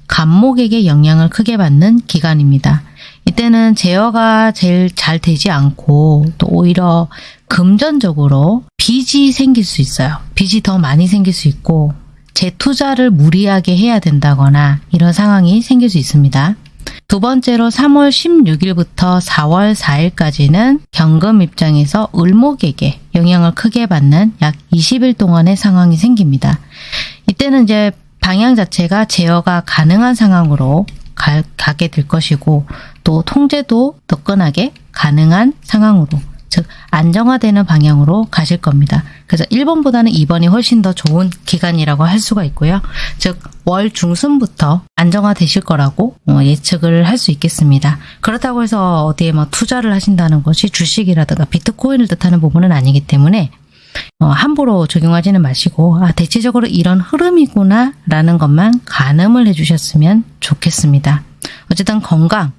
간목에게 영향을 크게 받는 기간입니다. 이때는 제어가 제일 잘 되지 않고 또 오히려 금전적으로 빚이 생길 수 있어요. 빚이 더 많이 생길 수 있고 재투자를 무리하게 해야 된다거나 이런 상황이 생길 수 있습니다. 두 번째로 3월 16일부터 4월 4일까지는 경금 입장에서 을목에게 영향을 크게 받는 약 20일 동안의 상황이 생깁니다. 이때는 이제 방향 자체가 제어가 가능한 상황으로 가, 가게 될 것이고 또 통제도 뜨끈하게 가능한 상황으로 즉 안정화되는 방향으로 가실 겁니다. 그래서 1번보다는 2번이 훨씬 더 좋은 기간이라고 할 수가 있고요. 즉 월 중순부터 안정화되실 거라고 어, 예측을 할 수 있겠습니다. 그렇다고 해서 어디에 뭐 투자를 하신다는 것이 주식이라든가 비트코인을 뜻하는 부분은 아니기 때문에 어, 함부로 적용하지는 마시고 아 대체적으로 이런 흐름이구나 라는 것만 가늠을 해주셨으면 좋겠습니다. 어쨌든 건강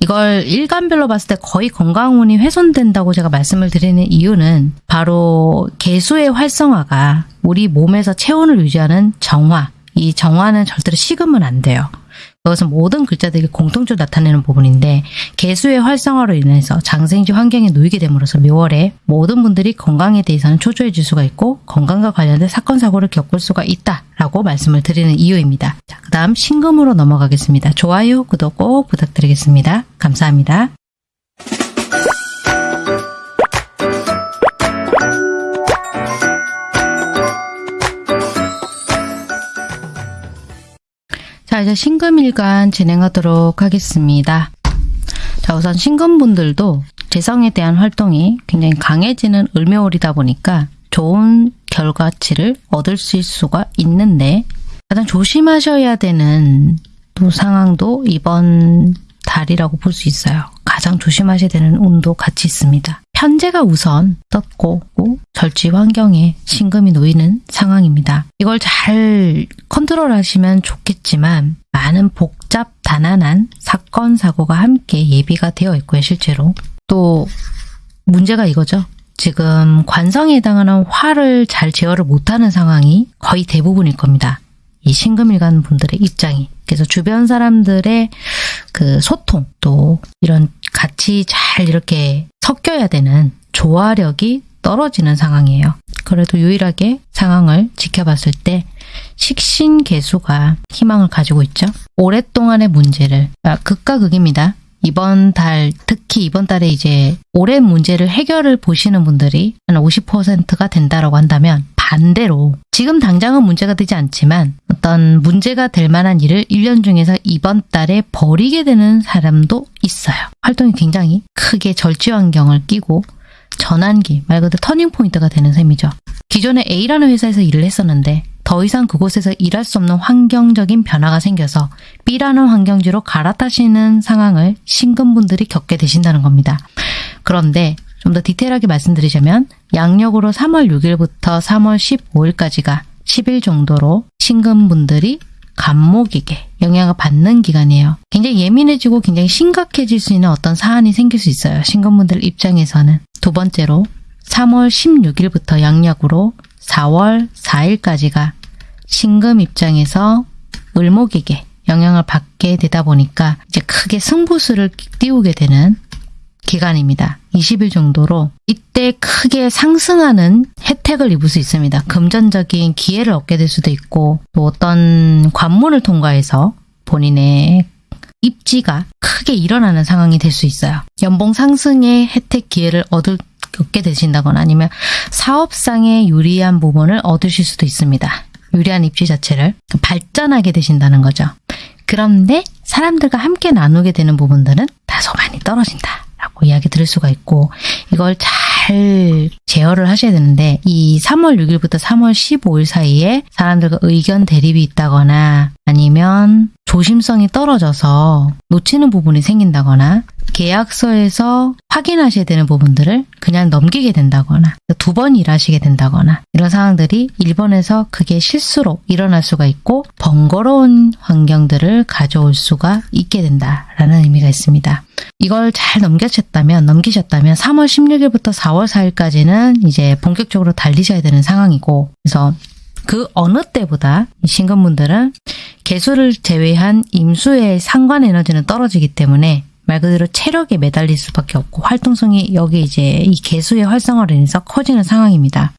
이걸 일간별로 봤을 때 거의 건강운이 훼손된다고 제가 말씀을 드리는 이유는 바로 개수의 활성화가 우리 몸에서 체온을 유지하는 정화 이 정화는 절대로 식으면 안 돼요. 그것은 모든 글자들이 공통적으로 나타내는 부분인데 개수의 활성화로 인해서 장생지 환경에 놓이게 됨으로써 묘월에 모든 분들이 건강에 대해서는 초조해질 수가 있고 건강과 관련된 사건 사고를 겪을 수가 있다라고 말씀을 드리는 이유입니다. 그 다음 신금으로 넘어가겠습니다. 좋아요, 구독 꼭 부탁드리겠습니다. 감사합니다. 자 이제 신금일간 진행하도록 하겠습니다. 자 우선 신금분들도 재성에 대한 활동이 굉장히 강해지는 을묘월이다 보니까 좋은 결과치를 얻을 수가 있는데 가장 조심하셔야 되는 또 상황도 이번 달이라고 볼 수 있어요. 가장 조심하셔야 되는 운도 같이 있습니다. 현재가 우선 떴고 절지 환경에 신금이 놓이는 상황입니다. 이걸 잘 컨트롤하시면 좋겠지만 많은 복잡 다난한 사건 사고가 함께 예비가 되어 있고요. 실제로 또 문제가 이거죠. 지금 관성에 해당하는 화를 잘 제어를 못하는 상황이 거의 대부분일 겁니다. 이 신금일간 분들의 입장이 그래서 주변 사람들의 그 소통 또 이런 같이 잘 이렇게 섞여야 되는 조화력이 떨어지는 상황이에요. 그래도 유일하게 상황을 지켜봤을 때 식신 개수가 희망을 가지고 있죠. 오랫동안의 문제를 아, 극과 극입니다. 이번 달 특히 이번 달에 이제 오랜 문제를 해결을 보시는 분들이 한 50%가 된다라고 한다면 반대로 지금 당장은 문제가 되지 않지만 어떤 문제가 될 만한 일을 1년 중에서 이번 달에 버리게 되는 사람도 있어요. 활동이 굉장히 크게 절지 환경을 끼고 전환기, 말 그대로 터닝포인트가 되는 셈이죠. 기존에 A라는 회사에서 일을 했었는데 더 이상 그곳에서 일할 수 없는 환경적인 변화가 생겨서 B라는 환경지로 갈아타시는 상황을 신금분들이 겪게 되신다는 겁니다. 그런데 좀 더 디테일하게 말씀드리자면 양력으로 3월 6일부터 3월 15일까지가 10일 정도로 신금분들이 간목에게 영향을 받는 기간이에요. 굉장히 예민해지고 굉장히 심각해질 수 있는 어떤 사안이 생길 수 있어요. 신금분들 입장에서는. 두 번째로 3월 16일부터 양력으로 4월 4일까지가 신금 입장에서 을목에게 영향을 받게 되다 보니까 이제 크게 승부수를 띄우게 되는 기간입니다. 20일 정도로 이때 크게 상승하는 혜택을 입을 수 있습니다. 금전적인 기회를 얻게 될 수도 있고 또 어떤 관문을 통과해서 본인의 입지가 크게 일어나는 상황이 될 수 있어요. 연봉 상승의 혜택 기회를 얻을 얻게 되신다거나 아니면 사업상의 유리한 부분을 얻으실 수도 있습니다. 유리한 입지 자체를 발전하게 되신다는 거죠. 그런데 사람들과 함께 나누게 되는 부분들은 다소 많이 떨어진다. 라고 이야기 들을 수가 있고 이걸 잘 제어를 하셔야 되는데 이 3월 6일부터 3월 15일 사이에 사람들과 의견 대립이 있다거나 아니면 조심성이 떨어져서 놓치는 부분이 생긴다거나 계약서에서 확인하셔야 되는 부분들을 그냥 넘기게 된다거나 두 번 일하시게 된다거나 이런 상황들이 일본에서 그게 실수로 일어날 수가 있고 번거로운 환경들을 가져올 수가 있게 된다라는 의미가 있습니다. 이걸 잘 넘겨쳤다면 넘기셨다면 3월 16일부터 4월 4일까지는 이제 본격적으로 달리셔야 되는 상황이고 그래서 그 어느 때보다 신금분들은 개수를 제외한 임수의 상관 에너지는 떨어지기 때문에 말 그대로 체력에 매달릴 수밖에 없고 활동성이 여기 이제 이 개수의 활성화로 인해서 커지는 상황입니다.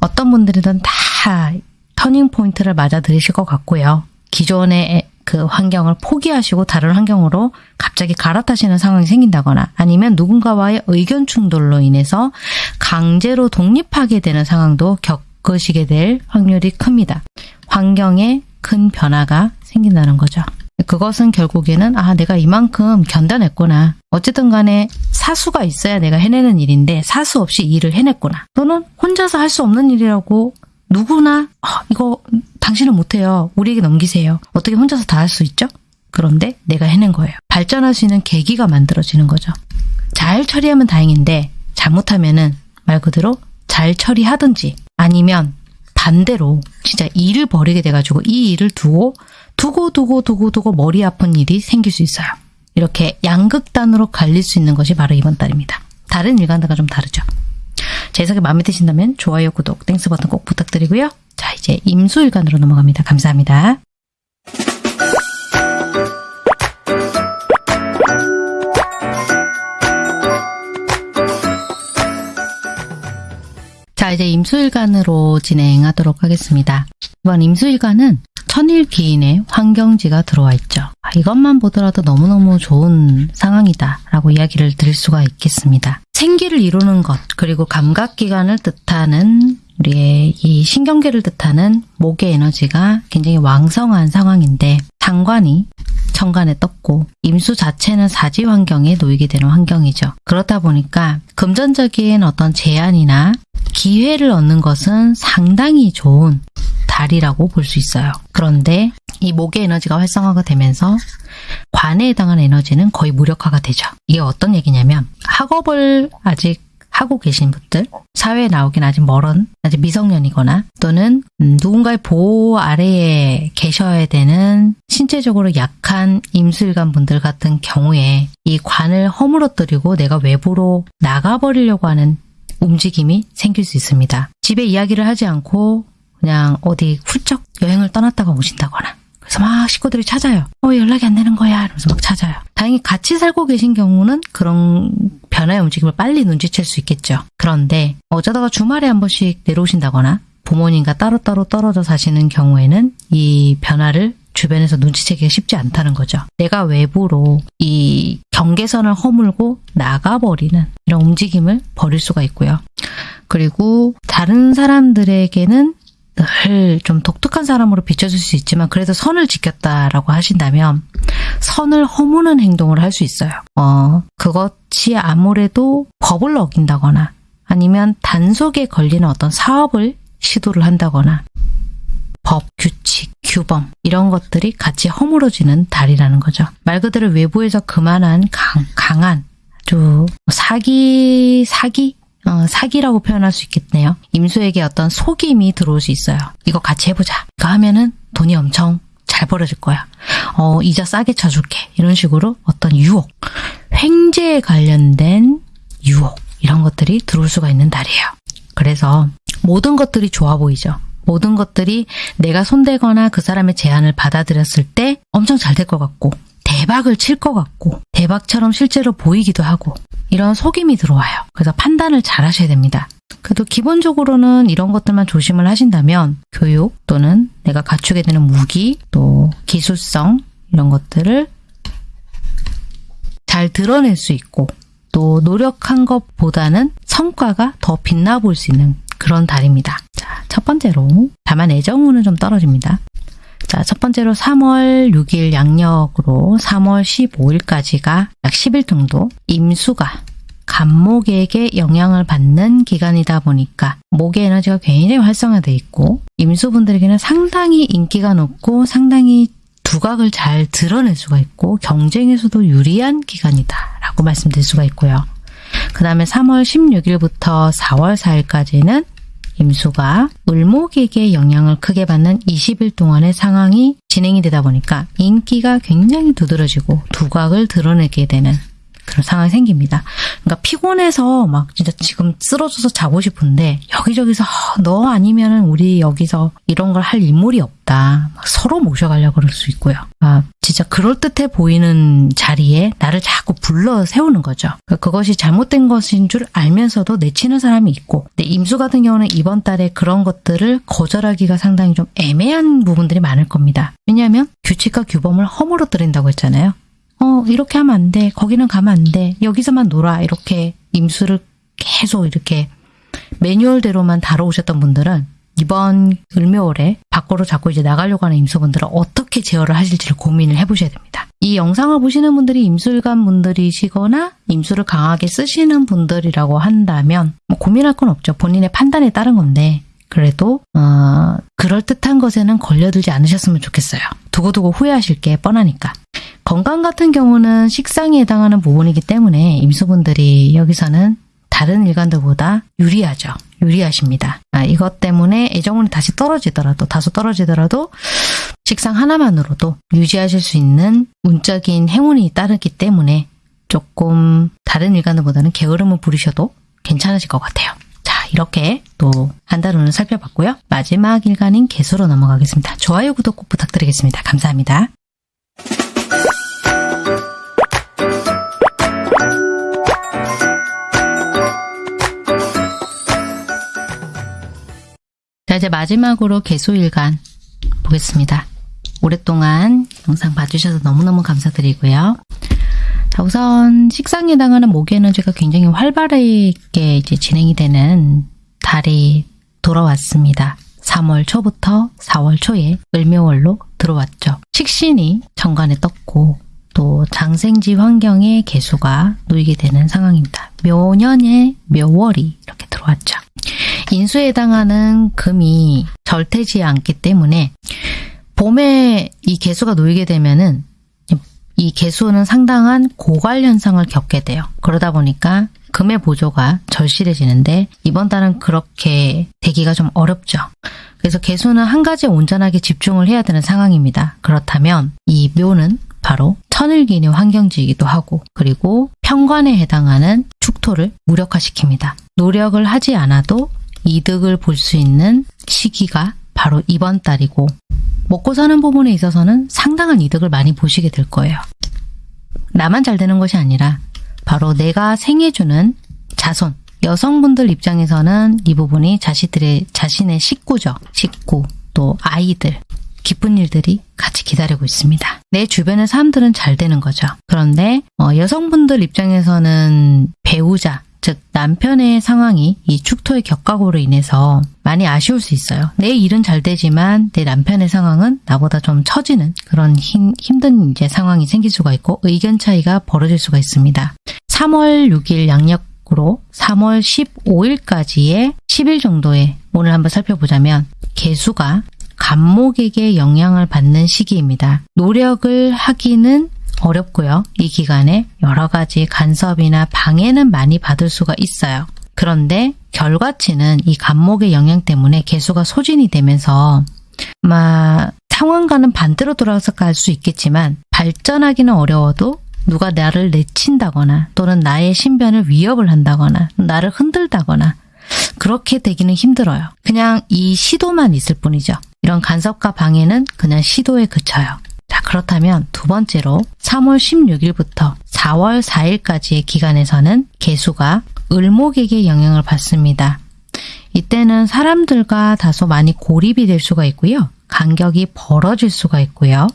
어떤 분들이든 다 터닝 포인트를 맞아 들이실 것 같고요. 기존의 그 환경을 포기하시고 다른 환경으로 갑자기 갈아타시는 상황이 생긴다거나 아니면 누군가와의 의견 충돌로 인해서 강제로 독립하게 되는 상황도 겪 으시게 될 확률이 큽니다. 환경에 큰 변화가 생긴다는 거죠. 그것은 결국에는 아 내가 이만큼 견뎌냈구나. 어쨌든 간에 사수가 있어야 내가 해내는 일인데 사수 없이 일을 해냈구나. 또는 혼자서 할 수 없는 일이라고 누구나 아, 이거 당신은 못해요. 우리에게 넘기세요. 어떻게 혼자서 다 할 수 있죠? 그런데 내가 해낸 거예요. 발전할 수 있는 계기가 만들어지는 거죠. 잘 처리하면 다행인데 잘못하면 은 말 그대로 잘 처리하든지 아니면 반대로 진짜 일을 벌이게 돼가지고 이 일을 두고 두고 두고 두고 두고 머리 아픈 일이 생길 수 있어요. 이렇게 양극단으로 갈릴 수 있는 것이 바로 이번 달입니다. 다른 일간들과 좀 다르죠. 제 해석이 마음에 드신다면 좋아요, 구독, Thanks 버튼 꼭 부탁드리고요. 자, 이제 임수일간으로 넘어갑니다. 감사합니다. 자, 이제 임수일간으로 진행하도록 하겠습니다. 이번 임수일간은 천일기인의 환경지가 들어와 있죠. 아, 이것만 보더라도 너무너무 좋은 상황이다 라고 이야기를 드릴 수가 있겠습니다. 생기를 이루는 것 그리고 감각기관을 뜻하는 우리의 이 신경계를 뜻하는 목의 에너지가 굉장히 왕성한 상황인데 상관이 천간에 떴고 임수 자체는 사지 환경에 놓이게 되는 환경이죠. 그렇다 보니까 금전적인 어떤 제한이나 기회를 얻는 것은 상당히 좋은 달이라고 볼 수 있어요. 그런데 이 목의 에너지가 활성화가 되면서 관에 해당하는 에너지는 거의 무력화가 되죠. 이게 어떤 얘기냐면 학업을 아직 하고 계신 분들, 사회에 나오긴 아직 멀은, 아직 미성년이거나 또는 음, 누군가의 보호 아래에 계셔야 되는 신체적으로 약한 임술관 분들 같은 경우에 이 관을 허물어뜨리고 내가 외부로 나가버리려고 하는 움직임이 생길 수 있습니다. 집에 이야기를 하지 않고 그냥 어디 훌쩍 여행을 떠났다가 오신다거나 그래서 막 식구들이 찾아요. 어 연락이 안 되는 거야 이러면서 막 찾아요. 다행히 같이 살고 계신 경우는 그런 변화의 움직임을 빨리 눈치챌 수 있겠죠. 그런데 어쩌다가 주말에 한 번씩 내려오신다거나 부모님과 따로따로 떨어져 사시는 경우에는 이 변화를 주변에서 눈치채기가 쉽지 않다는 거죠. 내가 외부로 이 경계선을 허물고 나가버리는 이런 움직임을 벌일 수가 있고요. 그리고 다른 사람들에게는 늘 좀 독특한 사람으로 비춰질 수 있지만 그래도 선을 지켰다라고 하신다면 선을 허무는 행동을 할 수 있어요. 어, 그것이 아무래도 법을 어긴다거나 아니면 단속에 걸리는 어떤 사업을 시도를 한다거나 법, 규칙, 규범 이런 것들이 같이 허물어지는 달이라는 거죠. 말 그대로 외부에서 그만한 강, 강한 아주 사기, 사기? 어, 사기라고 표현할 수 있겠네요. 임수에게 어떤 속임이 들어올 수 있어요. 이거 같이 해보자. 이거 하면은 돈이 엄청 잘 벌어질 거야. 어, 이자 싸게 쳐줄게. 이런 식으로 어떤 유혹, 횡재에 관련된 유혹, 이런 것들이 들어올 수가 있는 달이에요. 그래서 모든 것들이 좋아 보이죠. 모든 것들이 내가 손대거나 그 사람의 제안을 받아들였을 때 엄청 잘 될 것 같고 대박을 칠 것 같고 대박처럼 실제로 보이기도 하고 이런 속임이 들어와요. 그래서 판단을 잘 하셔야 됩니다. 그래도 기본적으로는 이런 것들만 조심을 하신다면 교육 또는 내가 갖추게 되는 무기 또 기술성 이런 것들을 잘 드러낼 수 있고 또 노력한 것보다는 성과가 더 빛나 볼수 있는 그런 달입니다. 자, 첫 번째로 다만 애정운은 좀 떨어집니다. 자, 첫 번째로 3월 6일 양력으로 3월 15일까지가 약 10일 정도 임수가 간목에게 영향을 받는 기간이다 보니까 목의 에너지가 굉장히 활성화되어 있고 임수분들에게는 상당히 인기가 높고 상당히 두각을 잘 드러낼 수가 있고 경쟁에서도 유리한 기간이다 라고 말씀드릴 수가 있고요. 그 다음에 3월 16일부터 4월 4일까지는 임수가 을목에게 영향을 크게 받는 20일 동안의 상황이 진행이 되다 보니까 인기가 굉장히 두드러지고 두각을 드러내게 되는 그런 상황이 생깁니다. 그러니까 피곤해서 막 진짜 지금 쓰러져서 자고 싶은데 여기저기서 아, 너 아니면은 우리 여기서 이런 걸 할 인물이 없다. 서로 모셔가려고 그럴 수 있고요. 아, 진짜 그럴듯해 보이는 자리에 나를 자꾸 불러 세우는 거죠. 그러니까 그것이 잘못된 것인 줄 알면서도 내치는 사람이 있고 근데 임수 같은 경우는 이번 달에 그런 것들을 거절하기가 상당히 좀 애매한 부분들이 많을 겁니다. 왜냐하면 규칙과 규범을 허물어뜨린다고 했잖아요. 어, 이렇게 하면 안 돼. 거기는 가면 안 돼. 여기서만 놀아. 이렇게 임수를 계속 이렇게 매뉴얼대로만 다뤄오셨던 분들은 이번 을묘월에 밖으로 자꾸 이제 나가려고 하는 임수분들은 어떻게 제어를 하실지를 고민을 해보셔야 됩니다. 이 영상을 보시는 분들이 임술관 분들이시거나 임수를 강하게 쓰시는 분들이라고 한다면 뭐 고민할 건 없죠. 본인의 판단에 따른 건데 그래도 어, 그럴듯한 것에는 걸려들지 않으셨으면 좋겠어요. 두고두고 후회하실 게 뻔하니까. 건강 같은 경우는 식상에 해당하는 부분이기 때문에 임수분들이 여기서는 다른 일간들보다 유리하죠. 유리하십니다. 아, 이것 때문에 애정운이 다시 떨어지더라도 다소 떨어지더라도 식상 하나만으로도 유지하실 수 있는 운적인 행운이 따르기 때문에 조금 다른 일간들보다는 게으름을 부리셔도 괜찮으실 것 같아요. 자 이렇게 또 한달 운을 살펴봤고요. 마지막 일간인 개수로 넘어가겠습니다. 좋아요, 구독 꼭 부탁드리겠습니다. 감사합니다. 자, 이제 마지막으로 개수일간 보겠습니다. 오랫동안 영상 봐주셔서 너무너무 감사드리고요. 자, 우선 식상에 해당하는 목의 에너지가 굉장히 활발하게 이제 진행이 되는 달이 돌아왔습니다. 3월 초부터 4월 초에 을묘월로 들어왔죠. 식신이 정관에 떴고 또 장생지 환경에 개수가 놓이게 되는 상황입니다. 묘년에 묘월이 이렇게 들어왔죠. 인수에 해당하는 금이 절대지 않기 때문에 봄에 이 개수가 놓이게 되면은 이 개수는 상당한 고갈 현상을 겪게 돼요. 그러다 보니까 금의 보조가 절실해지는데 이번 달은 그렇게 되기가 좀 어렵죠. 그래서 개수는 한 가지에 온전하게 집중을 해야 되는 상황입니다. 그렇다면 이 묘는 바로 천을기의 환경지이기도 하고 그리고 평관에 해당하는 축토를 무력화시킵니다. 노력을 하지 않아도 이득을 볼 수 있는 시기가 바로 이번 달이고 먹고 사는 부분에 있어서는 상당한 이득을 많이 보시게 될 거예요. 나만 잘 되는 것이 아니라 바로 내가 생해주는 자손, 여성분들 입장에서는 이 부분이 자신들의 자신의 식구죠. 식구, 또 아이들, 기쁜 일들이 같이 기다리고 있습니다. 내 주변의 사람들은 잘 되는 거죠. 그런데 어, 여성분들 입장에서는 배우자, 즉 남편의 상황이 이 축토의 격각으로 인해서 많이 아쉬울 수 있어요. 내 일은 잘 되지만 내 남편의 상황은 나보다 좀 처지는 그런 힘, 힘든 이제 상황이 생길 수가 있고 의견 차이가 벌어질 수가 있습니다. 3월 6일 양력으로 3월 15일까지의 10일 정도의 오늘 한번 살펴보자면 개수가 간목에게 영향을 받는 시기입니다. 노력을 하기는 어렵고요. 이 기간에 여러 가지 간섭이나 방해는 많이 받을 수가 있어요. 그런데 결과치는 이 간목의 영향 때문에 개수가 소진이 되면서 아마 상황과는 반대로 돌아서 갈 수 있겠지만 발전하기는 어려워도 누가 나를 내친다거나 또는 나의 신변을 위협을 한다거나 나를 흔들다거나 그렇게 되기는 힘들어요. 그냥 이 시도만 있을 뿐이죠. 이런 간섭과 방해는 그냥 시도에 그쳐요. 자, 그렇다면 두 번째로 3월 16일부터 4월 4일까지의 기간에서는 개수가 을목에게 영향을 받습니다. 이때는 사람들과 다소 많이 고립이 될 수가 있고요. 간격이 벌어질 수가 있고요.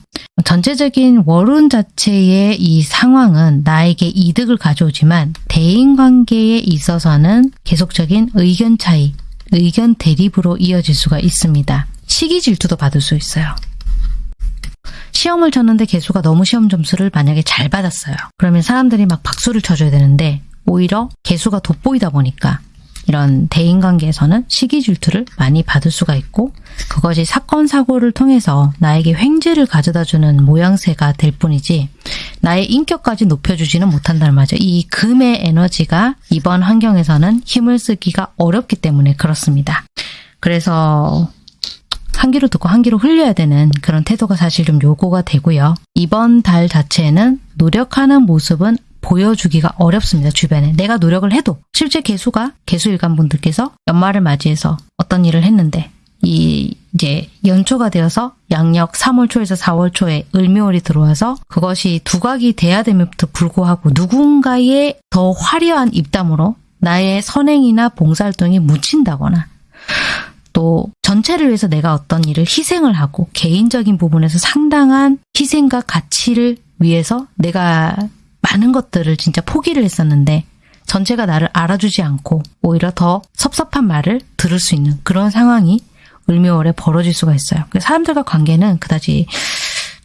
전체적인 월운 자체의 이 상황은 나에게 이득을 가져오지만 대인관계에 있어서는 계속적인 의견 차이, 의견 대립으로 이어질 수가 있습니다. 시기 질투도 받을 수 있어요. 시험을 쳤는데 개수가 너무 시험 점수를 만약에 잘 받았어요. 그러면 사람들이 막 박수를 쳐줘야 되는데 오히려 개수가 돋보이다 보니까 이런 대인관계에서는 시기 질투를 많이 받을 수가 있고 그것이 사건 사고를 통해서 나에게 횡재를 가져다주는 모양새가 될 뿐이지 나의 인격까지 높여주지는 못한다는 말이죠. 이 금의 에너지가 이번 환경에서는 힘을 쓰기가 어렵기 때문에 그렇습니다. 그래서 한 귀로 듣고 한 귀로 흘려야 되는 그런 태도가 사실 좀 요구가 되고요. 이번 달 자체는 노력하는 모습은 보여주기가 어렵습니다. 주변에. 내가 노력을 해도 실제 개수가 개수일간 분들께서 연말을 맞이해서 어떤 일을 했는데 이 이제 연초가 되어서 양력 3월 초에서 4월 초에 을묘월이 들어와서 그것이 두각이 돼야 됨에도 불구하고 누군가의 더 화려한 입담으로 나의 선행이나 봉사활동이 묻힌다거나 또 전체를 위해서 내가 어떤 일을 희생을 하고 개인적인 부분에서 상당한 희생과 가치를 위해서 내가 많은 것들을 진짜 포기를 했었는데 전체가 나를 알아주지 않고 오히려 더 섭섭한 말을 들을 수 있는 그런 상황이 을묘월에 벌어질 수가 있어요. 사람들과 관계는 그다지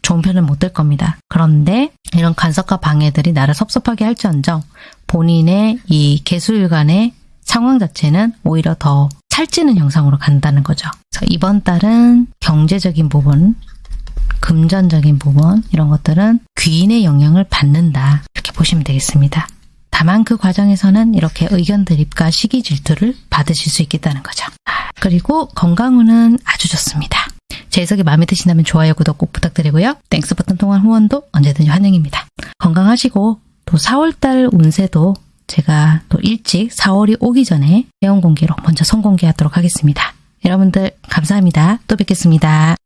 좋은 편은 못 될 겁니다. 그런데 이런 간섭과 방해들이 나를 섭섭하게 할지언정 본인의 이 개수일간의 상황 자체는 오히려 더 살찌는 형상으로 간다는 거죠. 그래서 이번 달은 경제적인 부분, 금전적인 부분 이런 것들은 귀인의 영향을 받는다 이렇게 보시면 되겠습니다. 다만 그 과정에서는 이렇게 의견 드립과 시기 질투를 받으실 수 있겠다는 거죠. 그리고 건강운은 아주 좋습니다. 제 해석이 마음에 드신다면 좋아요, 구독 꼭 부탁드리고요. Thanks 버튼 통한 후원도 언제든지 환영입니다. 건강하시고 또 4월달 운세도 제가 또 일찍 4월이 오기 전에 회원 공개로 먼저 선공개하도록 하겠습니다. 여러분들 감사합니다. 또 뵙겠습니다.